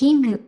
King &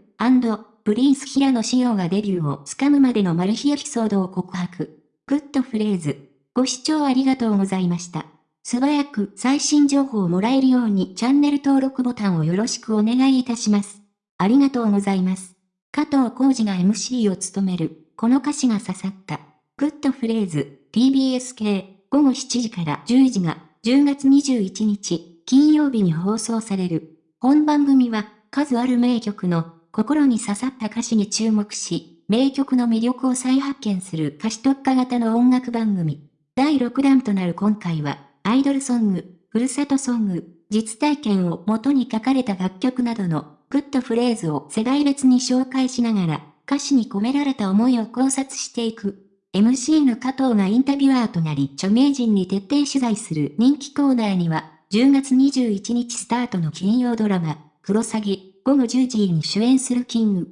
Prince 平野紫耀がデビューをつかむまでのマル秘エピソードを告白。グッドフレーズ。ご視聴ありがとうございました。素早く最新情報をもらえるようにチャンネル登録ボタンをよろしくお願いいたします。ありがとうございます。加藤浩次が MC を務める、この歌詞が刺さった。グッドフレーズ、TBS 系、午後7時から10時が、10月21日、金曜日に放送される。本番組は、数ある名曲の、心に刺さった歌詞に注目し、名曲の魅力を再発見する歌詞特化型の音楽番組。第6弾となる今回は、アイドルソング、ふるさとソング、実体験を元に書かれた楽曲などのグッドフレーズを世代別に紹介しながら、歌詞に込められた思いを考察していく。MC の加藤がインタビュアーとなり著名人に徹底取材する人気コーナーには、10月21日スタートの金曜ドラマ、クロサギ、午後10時に主演するキング、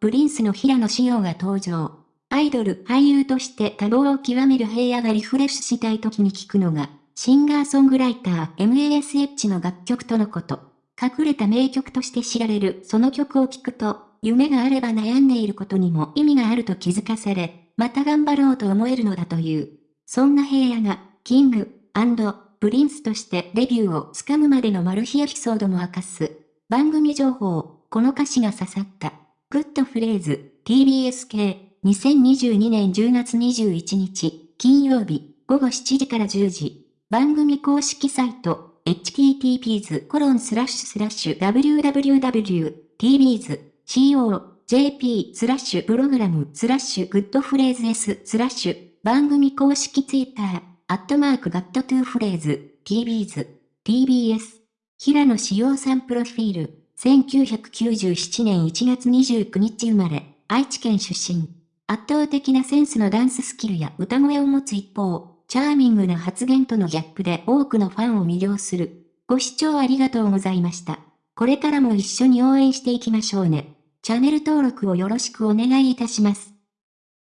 プリンスの平野紫耀が登場。アイドル、俳優として多忙を極める平野がリフレッシュしたい時に聞くのが、シンガーソングライター MASH の楽曲とのこと。隠れた名曲として知られるその曲を聴くと、夢があれば悩んでいることにも意味があると気づかされ、また頑張ろうと思えるのだという。そんな平野が、キング、プリンスとしてデビューをつかむまでのマル秘エピソードも明かす。番組情報、この歌詞が刺さった。グッドフレーズ、TBS 系、2022年10月21日、金曜日、午後7時から10時。番組公式サイト、https コロンスラッシュスラッシュ www.tbs.co.jp スラッシュプログラムスラッシュグッドフレーズ S スラッシュ番組公式ツイッターアットマークガットトゥーフレーズ、TBS、TBS、平野志陽さんプロフィール、1997年1月29日生まれ、愛知県出身。圧倒的なセンスのダンススキルや歌声を持つ一方、チャーミングな発言とのギャップで多くのファンを魅了する。ご視聴ありがとうございました。これからも一緒に応援していきましょうね。チャンネル登録をよろしくお願いいたします。